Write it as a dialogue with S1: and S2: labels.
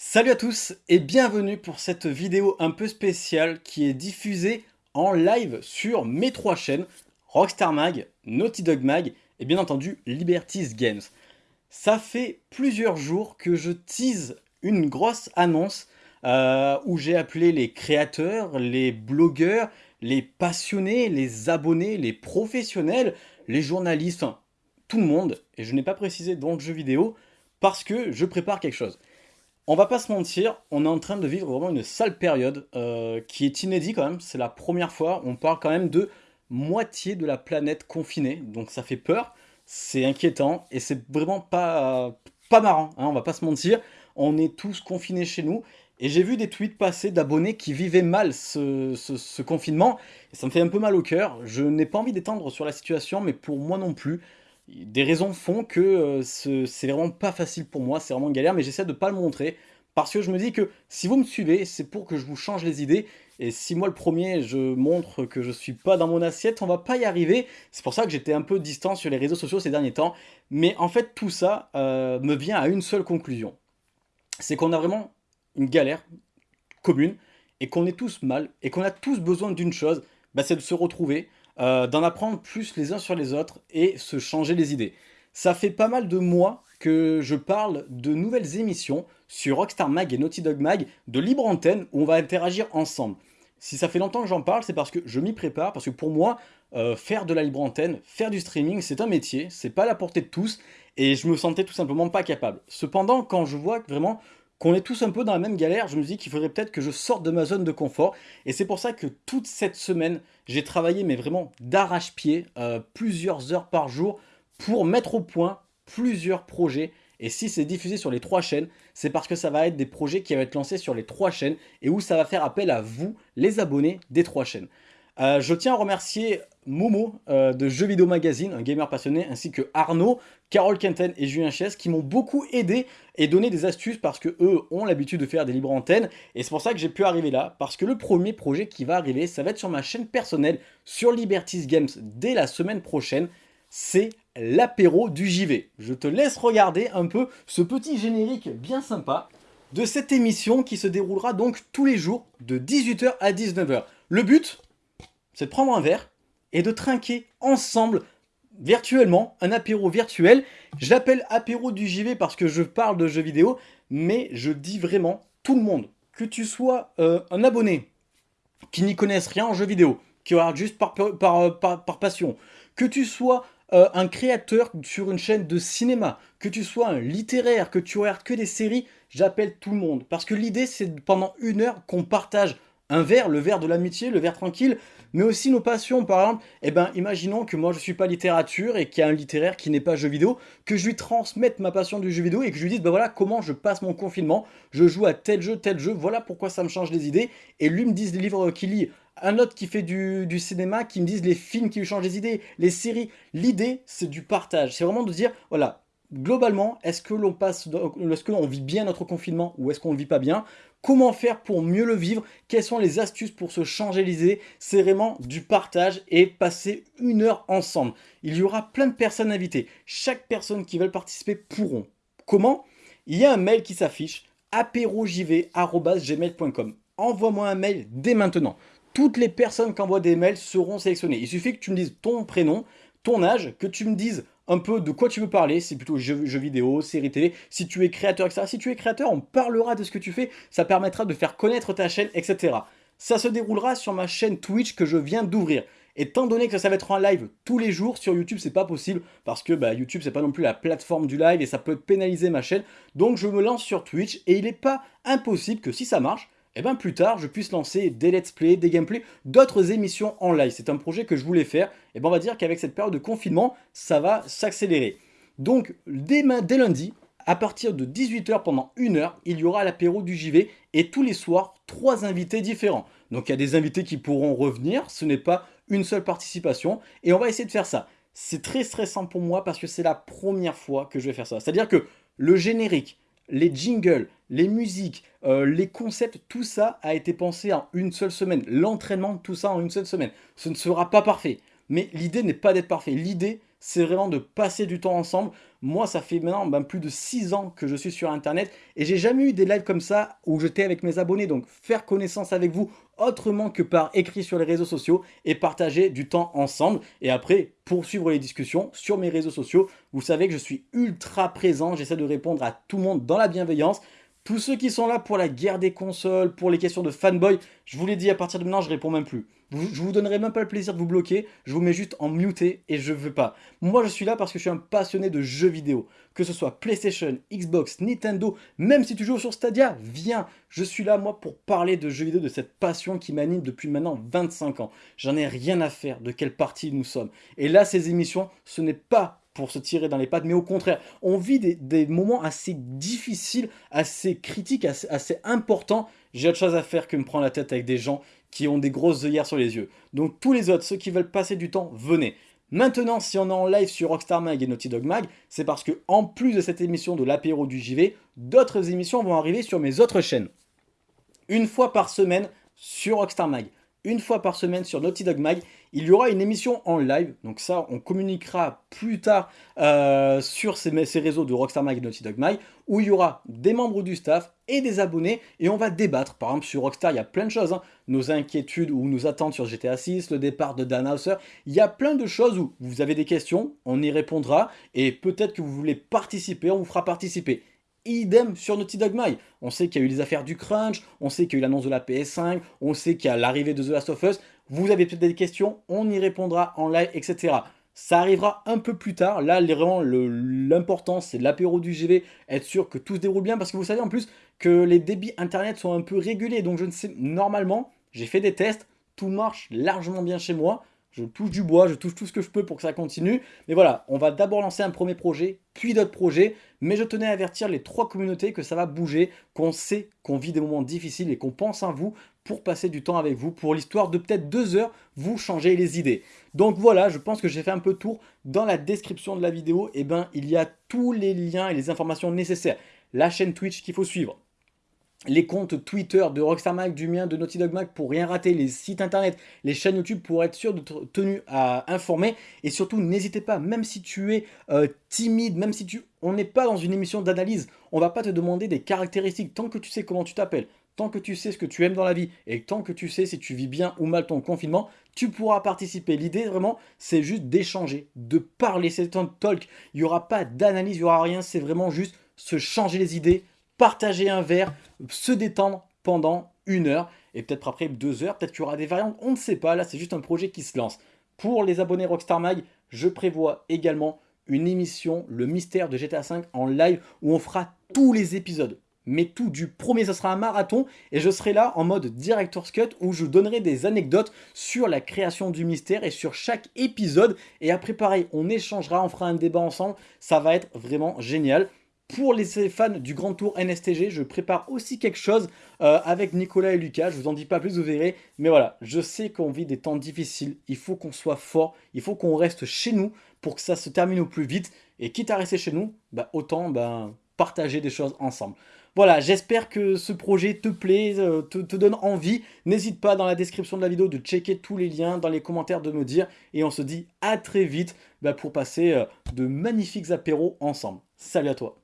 S1: Salut à tous et bienvenue pour cette vidéo un peu spéciale qui est diffusée en live sur mes trois chaînes, Rockstar Mag, Naughty Dog Mag et bien entendu Liberties Games. Ça fait plusieurs jours que je tease une grosse annonce euh, où j'ai appelé les créateurs, les blogueurs, les passionnés, les abonnés, les professionnels, les journalistes, enfin, tout le monde, et je n'ai pas précisé dans le jeu vidéo, parce que je prépare quelque chose. On va pas se mentir, on est en train de vivre vraiment une sale période euh, qui est inédite quand même. C'est la première fois, on parle quand même de moitié de la planète confinée, donc ça fait peur, c'est inquiétant. Et c'est vraiment pas, pas marrant, hein, on va pas se mentir. On est tous confinés chez nous. Et j'ai vu des tweets passer d'abonnés qui vivaient mal ce, confinement. Et ça me fait un peu mal au cœur. Je n'ai pas envie d'étendre sur la situation, mais pour moi non plus des raisons font que euh, c'est vraiment pas facile pour moi, c'est vraiment une galère, mais j'essaie de pas le montrer, parce que je me dis que si vous me suivez, c'est pour que je vous change les idées, et si moi le premier, je montre que je suis pas dans mon assiette, on va pas y arriver, c'est pour ça que j'étais un peu distant sur les réseaux sociaux ces derniers temps, mais en fait tout ça euh, me vient à une seule conclusion, c'est qu'on a vraiment une galère commune, et qu'on est tous mal, et qu'on a tous besoin d'une chose, bah, c'est de se retrouver, euh, d'en apprendre plus les uns sur les autres et se changer les idées. Ça fait pas mal de mois que je parle de nouvelles émissions sur Rockstar Mag et Naughty Dog Mag de libre antenne où on va interagir ensemble. Si ça fait longtemps que j'en parle, c'est parce que je m'y prépare, parce que pour moi, euh, faire de la libre antenne, faire du streaming, c'est un métier, c'est pas la portée de tous, et je me sentais tout simplement pas capable. Cependant, quand je vois vraiment qu'on est tous un peu dans la même galère, je me dis qu'il faudrait peut-être que je sorte de ma zone de confort. Et c'est pour ça que toute cette semaine, j'ai travaillé, mais vraiment d'arrache-pied, euh, plusieurs heures par jour, pour mettre au point plusieurs projets. Et si c'est diffusé sur les trois chaînes, c'est parce que ça va être des projets qui vont être lancés sur les trois chaînes et où ça va faire appel à vous, les abonnés des trois chaînes. Euh, je tiens à remercier Momo euh, de Jeux Vidéo Magazine, un gamer passionné, ainsi que Arnaud, Carole Quenten et Julien Chies qui m'ont beaucoup aidé et donné des astuces parce que eux ont l'habitude de faire des libres antennes et c'est pour ça que j'ai pu arriver là parce que le premier projet qui va arriver, ça va être sur ma chaîne personnelle sur Liberties Games dès la semaine prochaine, c'est l'apéro du JV. Je te laisse regarder un peu ce petit générique bien sympa de cette émission qui se déroulera donc tous les jours de 18h à 19h. Le but, c'est de prendre un verre et de trinquer ensemble virtuellement, un apéro virtuel. Je l'appelle apéro du JV parce que je parle de jeux vidéo, mais je dis vraiment tout le monde, que tu sois euh, un abonné qui n'y connaisse rien en jeux vidéo, qui regarde juste par, passion, que tu sois euh, un créateur sur une chaîne de cinéma, que tu sois un littéraire, que tu regardes que des séries, j'appelle tout le monde. Parce que l'idée, c'est pendant une heure qu'on partage un verre, le verre de l'amitié, le verre tranquille, mais aussi nos passions. Par exemple, eh ben, imaginons que moi je suis pas littérature et qu'il y a un littéraire qui n'est pas jeu vidéo, que je lui transmette ma passion du jeu vidéo et que je lui dise, ben voilà comment je passe mon confinement, je joue à tel jeu, tel jeu, voilà pourquoi ça me change les idées, et lui me dise les livres qu'il lit. Un autre qui fait du, cinéma, qui me dise les films qui lui changent les idées, les séries. L'idée, c'est du partage. C'est vraiment de dire, voilà, globalement, est-ce que l'on passe, est-ce que l'on vit bien notre confinement ou est-ce qu'on ne vit pas bien? Comment faire pour mieux le vivre? Quelles sont les astuces pour se changer les idées C'est vraiment du partage et passer une heure ensemble. Il y aura plein de personnes invitées. Chaque personne qui veut participer pourront. Comment? Il y a un mail qui s'affiche apérojv.gmail.com Envoie-moi un mail dès maintenant. Toutes les personnes qui envoient des mails seront sélectionnées. Il suffit que tu me dises ton prénom, ton âge, que tu me dises un peu de quoi tu veux parler, c'est plutôt jeux, vidéo, séries télé, si tu es créateur, etc. Si tu es créateur, on parlera de ce que tu fais, ça permettra de faire connaître ta chaîne, etc. Ça se déroulera sur ma chaîne Twitch que je viens d'ouvrir. Étant donné que ça va être en live tous les jours, sur YouTube c'est pas possible, parce que bah, YouTube c'est pas non plus la plateforme du live et ça peut pénaliser ma chaîne, donc je me lance sur Twitch et il n'est pas impossible que si ça marche, et eh bien plus tard, je puisse lancer des let's play, des gameplays, d'autres émissions en live. C'est un projet que je voulais faire, et eh bien on va dire qu'avec cette période de confinement, ça va s'accélérer. Donc dès, dès lundi, à partir de 18h pendant une heure, il y aura l'apéro du JV et tous les soirs, trois invités différents. Donc il y a des invités qui pourront revenir, ce n'est pas une seule participation et on va essayer de faire ça. C'est très stressant pour moi parce que c'est la première fois que je vais faire ça. C'est-à-dire que le générique, les jingles, les musiques, euh, les concepts, tout ça a été pensé en une seule semaine. L'entraînement, tout ça en une seule semaine. Ce ne sera pas parfait. Mais l'idée n'est pas d'être parfait. L'idée, c'est vraiment de passer du temps ensemble. Moi, ça fait maintenant ben, plus de 6 ans que je suis sur Internet et j'ai jamais eu des lives comme ça où j'étais avec mes abonnés. Donc, faire connaissance avec vous autrement que par écrit sur les réseaux sociaux et partager du temps ensemble. Et après, poursuivre les discussions sur mes réseaux sociaux. Vous savez que je suis ultra présent, j'essaie de répondre à tout le monde dans la bienveillance. Tous ceux qui sont là pour la guerre des consoles, pour les questions de fanboy, je vous l'ai dit, à partir de maintenant, je réponds même plus. Je vous donnerai même pas le plaisir de vous bloquer, je vous mets juste en muté et je veux pas. Moi, je suis là parce que je suis un passionné de jeux vidéo. Que ce soit PlayStation, Xbox, Nintendo, même si tu joues sur Stadia, viens. Je suis là, moi, pour parler de jeux vidéo, de cette passion qui m'anime depuis maintenant 25 ans. J'en ai rien à faire de quelle partie nous sommes. Et là, ces émissions, ce n'est pas pour se tirer dans les pattes, mais au contraire, on vit des, moments assez difficiles, assez critiques, assez, importants. J'ai autre chose à faire que me prendre la tête avec des gens qui ont des grosses œillères sur les yeux. Donc tous les autres, ceux qui veulent passer du temps, venez. Maintenant, si on est en live sur Rockstar Mag et Naughty Dog Mag, c'est parce que en plus de cette émission de l'apéro du JV, d'autres émissions vont arriver sur mes autres chaînes. Une fois par semaine sur Rockstar Mag une fois par semaine sur Naughty Dog Mag. Il y aura une émission en live, donc ça on communiquera plus tard euh, sur ces, réseaux de Rockstar Mag et Naughty Dog Mag, où il y aura des membres du staff et des abonnés, et on va débattre. Par exemple sur Rockstar, il y a plein de choses, hein. nos inquiétudes ou nos attentes sur GTA 6, le départ de Dan Houser, il y a plein de choses où vous avez des questions, on y répondra, et peut-être que vous voulez participer, on vous fera participer. Idem sur Naughty Dog. On sait qu'il y a eu les affaires du crunch, on sait qu'il y a eu l'annonce de la PS5, on sait qu'il y a l'arrivée de The Last of Us. Vous avez peut-être des questions, on y répondra en live, etc. Ça arrivera un peu plus tard. Là, vraiment, l'important, c'est l'apéro du GV, être sûr que tout se déroule bien. Parce que vous savez en plus que les débits Internet sont un peu régulés. Donc, je ne sais, normalement, j'ai fait des tests, tout marche largement bien chez moi. Je touche du bois, je touche tout ce que je peux pour que ça continue. Mais voilà, on va d'abord lancer un premier projet, puis d'autres projets. Mais je tenais à avertir les trois communautés que ça va bouger, qu'on sait qu'on vit des moments difficiles et qu'on pense à vous pour passer du temps avec vous, pour l'histoire de peut-être deux heures, vous changer les idées. Donc voilà, je pense que j'ai fait un peu tour. Dans la description de la vidéo, eh ben, il y a tous les liens et les informations nécessaires. La chaîne Twitch qu'il faut suivre, les comptes Twitter de Rockstar Mag, du mien, de Naughty Dog Mag pour rien rater, les sites internet, les chaînes YouTube pour être sûr d'être tenu à informer. Et surtout, n'hésitez pas, même si tu es euh, timide, même si tu... On n'est pas dans une émission d'analyse, on va pas te demander des caractéristiques. Tant que tu sais comment tu t'appelles, tant que tu sais ce que tu aimes dans la vie, et tant que tu sais si tu vis bien ou mal ton confinement, tu pourras participer. L'idée, vraiment, c'est juste d'échanger, de parler. C'est un talk. Il n'y aura pas d'analyse, il n'y aura rien. C'est vraiment juste se changer les idées, partager un verre, se détendre pendant une heure et peut-être après deux heures, peut-être qu'il y aura des variantes, on ne sait pas, là c'est juste un projet qui se lance. Pour les abonnés Rockstar Mag, je prévois également une émission, le mystère de GTA V en live où on fera tous les épisodes. Mais tout du premier, ce sera un marathon et je serai là en mode Director's Cut où je donnerai des anecdotes sur la création du mystère et sur chaque épisode. Et après pareil, on échangera, on fera un débat ensemble, ça va être vraiment génial. Pour les fans du Grand Tour NSTG, je prépare aussi quelque chose euh, avec Nicolas et Lucas. Je vous en dis pas plus, vous verrez. Mais voilà, je sais qu'on vit des temps difficiles. Il faut qu'on soit fort. Il faut qu'on reste chez nous pour que ça se termine au plus vite. Et quitte à rester chez nous, bah, autant bah, partager des choses ensemble. Voilà, j'espère que ce projet te plaît, euh, te, donne envie. N'hésite pas dans la description de la vidéo de checker tous les liens, dans les commentaires de me dire. Et on se dit à très vite bah, pour passer euh, de magnifiques apéros ensemble. Salut à toi